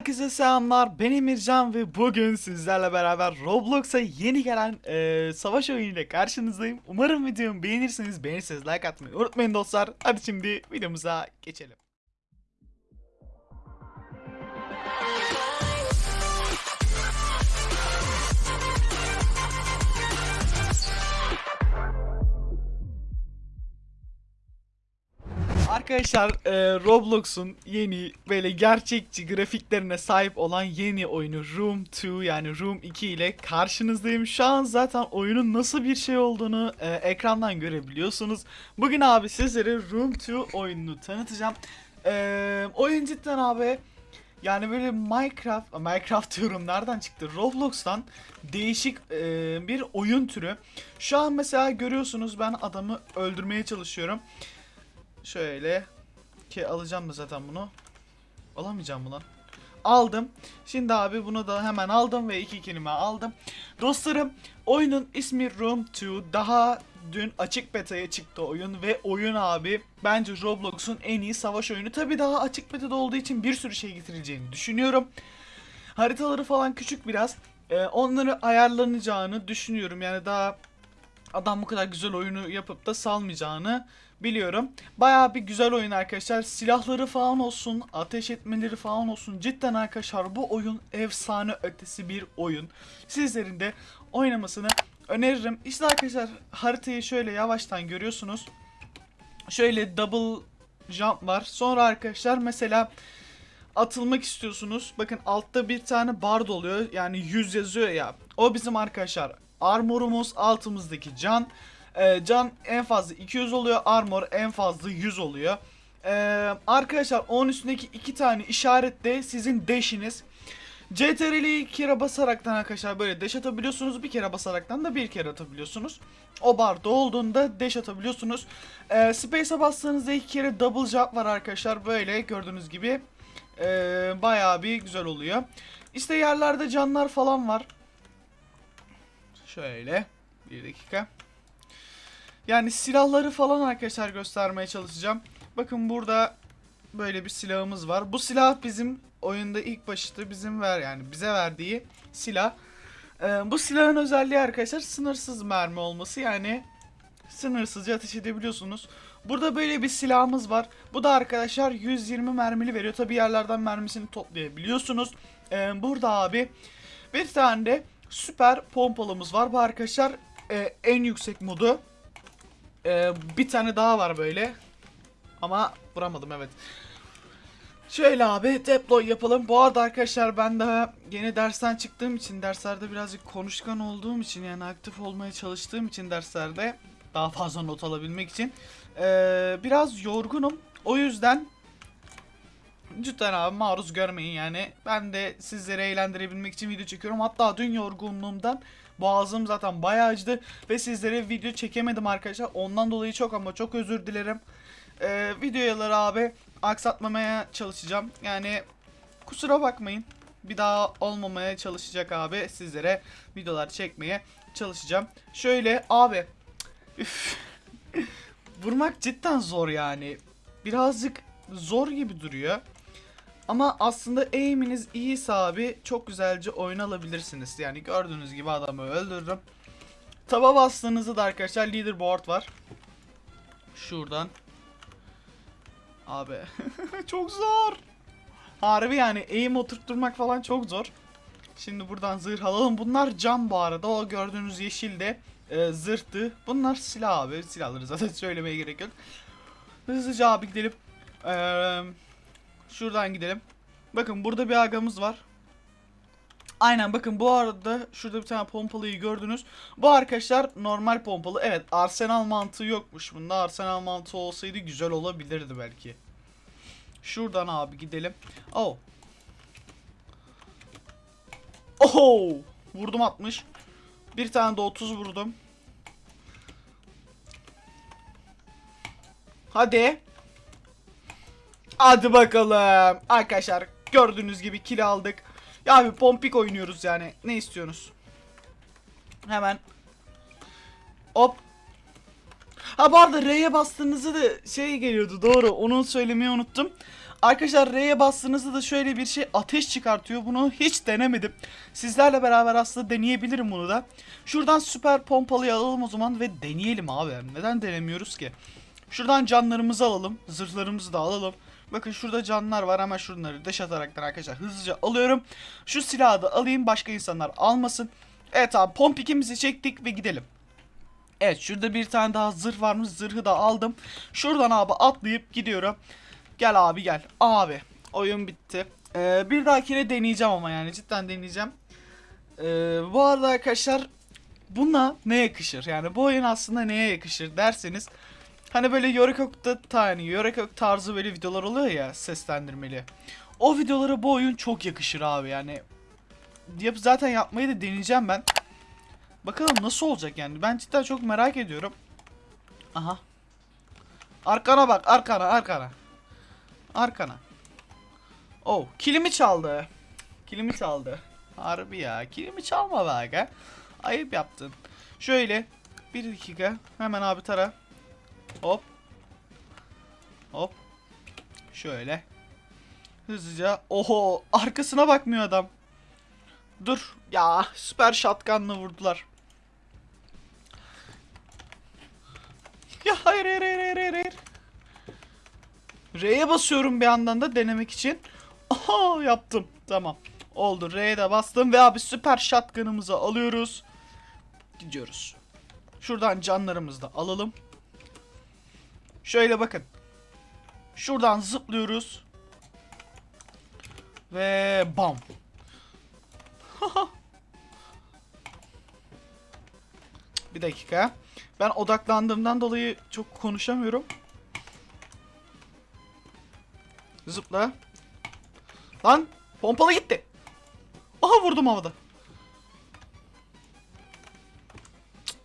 Herkese selamlar ben Emircan ve bugün sizlerle beraber Roblox'a yeni gelen eee, savaş oyunu ile karşınızdayım. Umarım videomu beğenirsiniz. Beğenirseniz like atmayı unutmayın dostlar. Hadi şimdi videomuza geçelim. Arkadaşlar eee, Roblox'un yeni böyle gerçekçi grafiklerine sahip olan yeni oyunu Room 2 yani Room 2 ile karşınızdayım. Şu an zaten oyunun nasıl bir şey olduğunu eee, ekrandan görebiliyorsunuz. Bugün abi sizlere Room 2 oyununu tanıtacağım. Eee, oyun cidden abi yani böyle Minecraft, Minecraft diyorum nereden çıktı? Roblox'tan değişik eee, bir oyun türü. Şu an mesela görüyorsunuz ben adamı öldürmeye çalışıyorum. Şöyle ki alacağım mı zaten bunu? Alamayacağım mı lan? Aldım. Şimdi abi bunu da hemen aldım ve iki kelime aldım. Dostlarım oyunun ismi Room 2. Daha dün açık beta'ya çıktı oyun ve oyun abi bence Roblox'un en iyi savaş oyunu. Tabi daha açık beta'da olduğu için bir sürü şey getireceğini düşünüyorum. Haritaları falan küçük biraz. Ee, onları ayarlanacağını düşünüyorum. Yani daha adam bu kadar güzel oyunu yapıp da salmayacağını biliyorum. Bayağı bir güzel oyun arkadaşlar. Silahları falan olsun, ateş etmeleri falan olsun. Cidden arkadaşlar bu oyun efsane ötesi bir oyun. Sizlerin de oynamasını öneririm. İşte arkadaşlar haritayı şöyle yavaştan görüyorsunuz. Şöyle double jump var. Sonra arkadaşlar mesela atılmak istiyorsunuz. Bakın altta bir tane bar oluyor. Yani 100 yazıyor ya. O bizim arkadaşlar armorumuz altımızdaki can. Ee, can en fazla 200 oluyor. Armor en fazla 100 oluyor. Ee, arkadaşlar onun üstündeki iki tane işaret de sizin dash'iniz. CTRL'yi iki kere basaraktan arkadaşlar böyle dash atabiliyorsunuz. Bir kere basaraktan da bir kere atabiliyorsunuz. O barda olduğunda dash atabiliyorsunuz. Ee, Space'a bastığınızda iki kere double jump var arkadaşlar. Böyle gördüğünüz gibi ee, bayağı bir güzel oluyor. İşte yerlerde canlar falan var. Şöyle bir dakika. Yani silahları falan arkadaşlar göstermeye çalışacağım. Bakın burada böyle bir silahımız var. Bu silah bizim oyunda ilk başta bizim ver yani bize verdiği silah. Ee, bu silahın özelliği arkadaşlar sınırsız mermi olması yani sınırsızca ateş edebiliyorsunuz. Burada böyle bir silahımız var. Bu da arkadaşlar 120 mermili veriyor. Tabi yerlerden mermisini toplayabiliyorsunuz. Ee, burada abi bir tane de süper pompalımız var. Bu arkadaşlar e, en yüksek modu. Ee, bir tane daha var böyle. Ama vuramadım evet. Şöyle abi deploy yapalım. Bu arada arkadaşlar ben daha yeni dersten çıktığım için derslerde birazcık konuşkan olduğum için yani aktif olmaya çalıştığım için derslerde daha fazla not alabilmek için ee, biraz yorgunum. O yüzden cidden abi maruz görmeyin yani. Ben de sizleri eğlendirebilmek için video çekiyorum. Hatta dün yorgunluğumdan boğazım zaten bayağı acıdı ve sizlere video çekemedim arkadaşlar. Ondan dolayı çok ama çok özür dilerim. Ee, videoları abi aksatmamaya çalışacağım. Yani kusura bakmayın. Bir daha olmamaya çalışacak abi. Sizlere videolar çekmeye çalışacağım. Şöyle abi. Vurmak cidden zor yani. Birazcık zor gibi duruyor. Ama aslında aim'iniz iyiyse abi çok güzelce oyun alabilirsiniz. Yani gördüğünüz gibi adamı öldürürüm. Taba bastığınızda da arkadaşlar leaderboard var. Şuradan. Abi çok zor. Harbi yani aim oturtturmak falan çok zor. Şimdi buradan zırh alalım. Bunlar cam bu arada. O gördüğünüz yeşil de e, zırhtı. Bunlar silah abi. Silahları zaten söylemeye gerek yok. Hızlıca abi gidelim. Eee... Şuradan gidelim. Bakın burada bir agamız var. Aynen bakın bu arada şurada bir tane pompalıyı gördünüz. Bu arkadaşlar normal pompalı. Evet arsenal mantığı yokmuş bunda. Arsenal mantığı olsaydı güzel olabilirdi belki. Şuradan abi gidelim. Oh. Oh! Vurdum 60. Bir tane de 30 vurdum. Hadi. Hadi bakalım. Arkadaşlar gördüğünüz gibi kill aldık. Ya abi pompik oynuyoruz yani. Ne istiyorsunuz? Hemen. Hop. Ha bu arada R'ye bastığınızda da şey geliyordu doğru. Onu söylemeyi unuttum. Arkadaşlar R'ye bastığınızda da şöyle bir şey ateş çıkartıyor. Bunu hiç denemedim. Sizlerle beraber aslında deneyebilirim bunu da. Şuradan süper pompalıyı alalım o zaman ve deneyelim abi. Neden denemiyoruz ki? Şuradan canlarımızı alalım. Zırhlarımızı da alalım. Bakın şurada canlar var hemen şunları deş ataraktan arkadaşlar hızlıca alıyorum. Şu silahı da alayım başka insanlar almasın. Evet abi pompikimizi çektik ve gidelim. Evet şurada bir tane daha zırh varmış zırhı da aldım. Şuradan abi atlayıp gidiyorum. Gel abi gel. Abi oyun bitti. Ee, bir dahakine deneyeceğim ama yani cidden deneyeceğim. Ee, bu arada arkadaşlar buna ne yakışır? Yani bu oyun aslında neye yakışır derseniz Hani böyle Yorekok'ta tane Yorekok tarzı böyle videolar oluyor ya seslendirmeli. O videolara bu oyun çok yakışır abi yani. Yap zaten yapmayı da deneyeceğim ben. Bakalım nasıl olacak yani. Ben cidden çok merak ediyorum. Aha. Arkana bak, arkana, arkana. Arkana. Oh, kilimi çaldı. Kilimi çaldı. Harbi ya. Kilimi çalma be aga. Ayıp yaptın. Şöyle. Bir dakika. Hemen abi tara. Hop. Hop. Şöyle. Hızlıca. Oho. Arkasına bakmıyor adam. Dur. Ya süper shotgun'la vurdular. Ya hayır hayır hayır hayır. hayır. R'ye basıyorum bir yandan da denemek için. Aha yaptım. Tamam. Oldu. R'ye de bastım ve abi süper shotgun'ımızı alıyoruz. Gidiyoruz. Şuradan canlarımızı da alalım. Şöyle bakın. Şuradan zıplıyoruz. Ve bam. bir dakika. Ben odaklandığımdan dolayı çok konuşamıyorum. Zıpla. Lan pompalı gitti. Aha vurdum havada.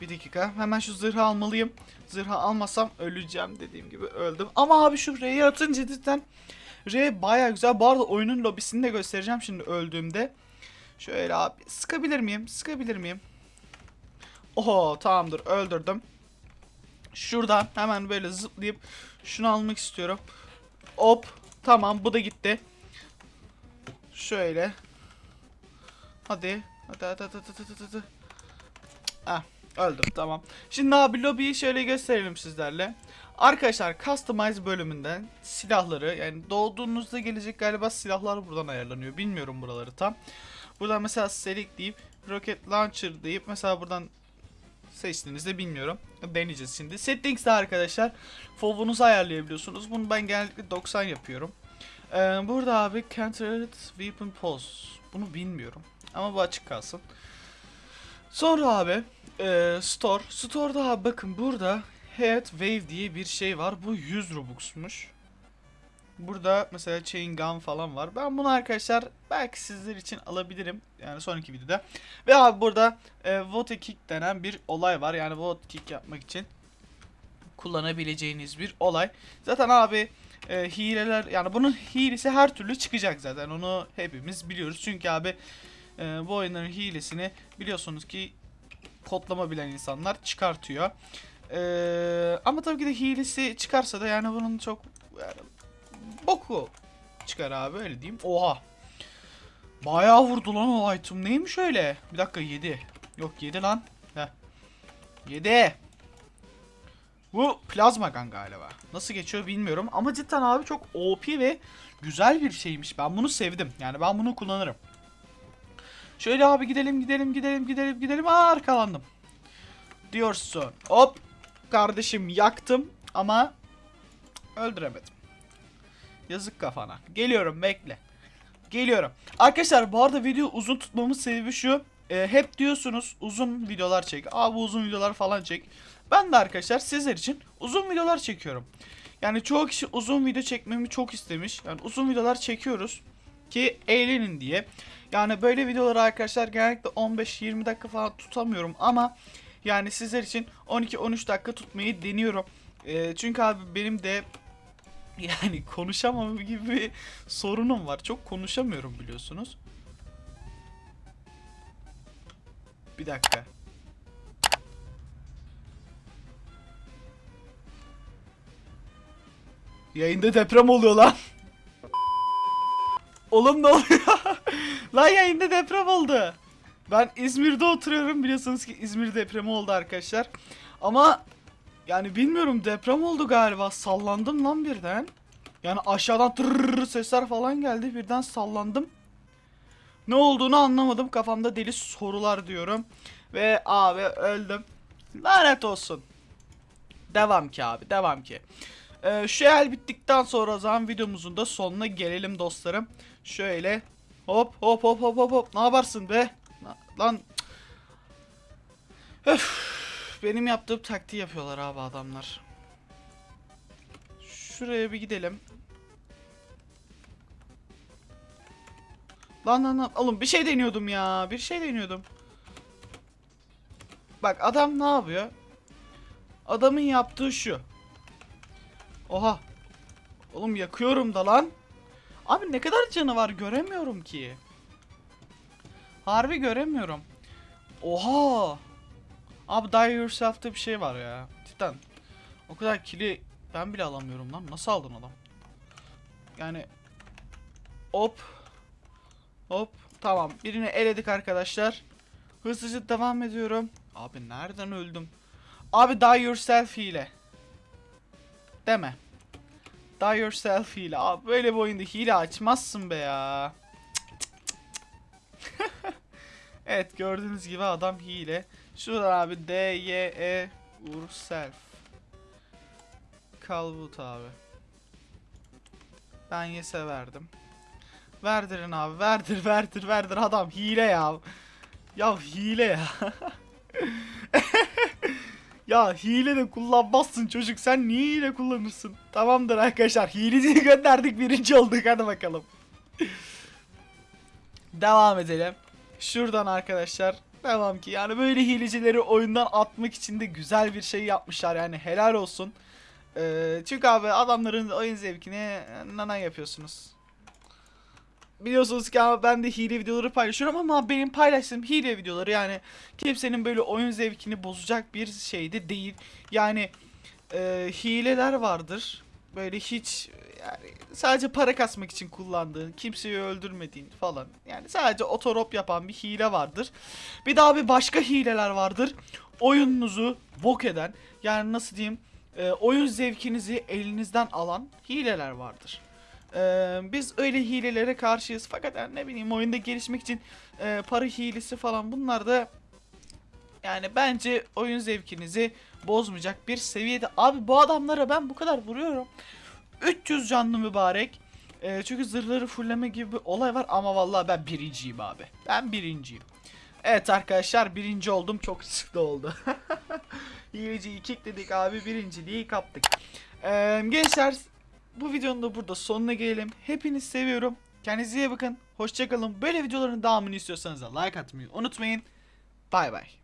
Bir dakika. Hemen şu zırhı almalıyım. Zırhı almasam öleceğim dediğim gibi öldüm. Ama abi şu R'yi atınca cidden R baya güzel. Bu arada oyunun lobisini de göstereceğim şimdi öldüğümde. Şöyle abi sıkabilir miyim? Sıkabilir miyim? Oho tamamdır öldürdüm. Şuradan hemen böyle zıplayıp şunu almak istiyorum. Hop tamam bu da gitti. Şöyle. Hadi. Hadi hadi hadi hadi hadi. hadi. Ah öldüm tamam. Şimdi abi lobiyi şöyle gösterelim sizlerle. Arkadaşlar Customize bölümünden silahları yani doğduğunuzda gelecek galiba silahlar buradan ayarlanıyor. Bilmiyorum buraları tam. Buradan mesela Select deyip Rocket Launcher deyip mesela buradan seçtiğinizde bilmiyorum. Deneyeceğiz şimdi. Settings'te arkadaşlar FOV'unuzu ayarlayabiliyorsunuz. Bunu ben genellikle 90 yapıyorum. Ee, burada abi Countered Weapon Pulse. Bunu bilmiyorum. Ama bu açık kalsın. Sonra abi e, Store. Store'da abi bakın burada Head Wave diye bir şey var. Bu 100 Robux'muş. Burada mesela Chain Gun falan var. Ben bunu arkadaşlar belki sizler için alabilirim. Yani sonraki videoda. Ve abi burada e, Vote Kick denen bir olay var. Yani Vote Kick yapmak için kullanabileceğiniz bir olay. Zaten abi e, hileler yani bunun hilesi her türlü çıkacak zaten. Onu hepimiz biliyoruz. Çünkü abi e, bu oyunların hilesini biliyorsunuz ki kodlama bilen insanlar çıkartıyor. Ee, ama tabii ki de hilesi çıkarsa da yani bunun çok yani, boku çıkar abi öyle diyeyim. Oha. Bayağı vurdu lan o item. Neymiş öyle? Bir dakika 7. Yok 7 lan. Heh. 7. Bu plazma gun galiba. Nasıl geçiyor bilmiyorum. Ama cidden abi çok OP ve güzel bir şeymiş. Ben bunu sevdim. Yani ben bunu kullanırım. Şöyle abi gidelim gidelim gidelim gidelim gidelim. Aa arkalandım. Diyorsun. Hop. Kardeşim yaktım ama öldüremedim. Yazık kafana. Geliyorum bekle. Geliyorum. Arkadaşlar bu arada video uzun tutmamın sebebi şu. E, hep diyorsunuz uzun videolar çek. Abi uzun videolar falan çek. Ben de arkadaşlar sizler için uzun videolar çekiyorum. Yani çoğu kişi uzun video çekmemi çok istemiş. Yani uzun videolar çekiyoruz ki eğlenin diye. Yani böyle videoları arkadaşlar genellikle 15-20 dakika falan tutamıyorum ama yani sizler için 12-13 dakika tutmayı deniyorum. Ee, çünkü abi benim de yani konuşamam gibi bir sorunum var. Çok konuşamıyorum biliyorsunuz. Bir dakika. Yayında deprem oluyor lan. Oğlum ne oluyor? Lan yayında deprem oldu. Ben İzmir'de oturuyorum biliyorsunuz ki İzmir depremi oldu arkadaşlar. Ama yani bilmiyorum deprem oldu galiba. Sallandım lan birden. Yani aşağıdan tırrrr sesler falan geldi. Birden sallandım. Ne olduğunu anlamadım. Kafamda deli sorular diyorum. Ve abi öldüm. Lanet olsun. Devam ki abi devam ki. Ee, şu el bittikten sonra o zaman videomuzun da sonuna gelelim dostlarım. Şöyle hop hop hop hop hop hop ne yaparsın be? Lan Öf, benim yaptığım taktiği yapıyorlar abi adamlar. Şuraya bir gidelim. Lan lan lan oğlum bir şey deniyordum ya bir şey deniyordum. Bak adam ne yapıyor? Adamın yaptığı şu. Oha. Oğlum yakıyorum da lan. Abi ne kadar canı var göremiyorum ki. Harbi göremiyorum. Oha. Abi die yourself'te bir şey var ya. Cidden. O kadar kili ben bile alamıyorum lan. Nasıl aldın adam? Yani hop hop tamam birini eledik arkadaşlar. Hızlıca devam ediyorum. Abi nereden öldüm? Abi die yourself hile. Deme. Die yourself hile. Abi böyle bir oyunda hile açmazsın be ya. evet gördüğünüz gibi adam hile. Şurada abi D Y E yourself. Calvut abi. Ben yese verdim. Verdirin abi verdir verdir verdir adam hile ya. Ya hile ya. ya hile de kullanmazsın çocuk sen niye hile kullanırsın? Tamamdır arkadaşlar hileciyi gönderdik birinci olduk hadi bakalım. Devam edelim. Şuradan arkadaşlar devam ki yani böyle hilecileri oyundan atmak için de güzel bir şey yapmışlar yani helal olsun. Ee, çünkü abi adamların oyun zevkini nana yapıyorsunuz. Biliyorsunuz ki abi ben de hile videoları paylaşıyorum ama benim paylaştığım hile videoları yani kimsenin böyle oyun zevkini bozacak bir şey de değil. Yani e, hileler vardır. Böyle hiç yani sadece para kasmak için kullandığın, kimseyi öldürmediğin falan. Yani sadece otorop yapan bir hile vardır. Bir daha bir başka hileler vardır. Oyununuzu bok eden yani nasıl diyeyim e, oyun zevkinizi elinizden alan hileler vardır. Ee, biz öyle hilelere karşıyız fakat yani ne bileyim oyunda gelişmek için e, para hilesi falan bunlar da yani bence oyun zevkinizi bozmayacak bir seviyede. Abi bu adamlara ben bu kadar vuruyorum. 300 canlı mübarek. Ee, çünkü zırhları fulleme gibi bir olay var ama vallahi ben birinciyim abi. Ben birinciyim. Evet arkadaşlar birinci oldum çok sıkı oldu. Hileciyi kickledik abi birinciliği kaptık. Ee, gençler bu videonun da burada sonuna gelelim. Hepinizi seviyorum. Kendinize iyi bakın. Hoşçakalın. Böyle videoların devamını istiyorsanız da like atmayı unutmayın. Bay bay.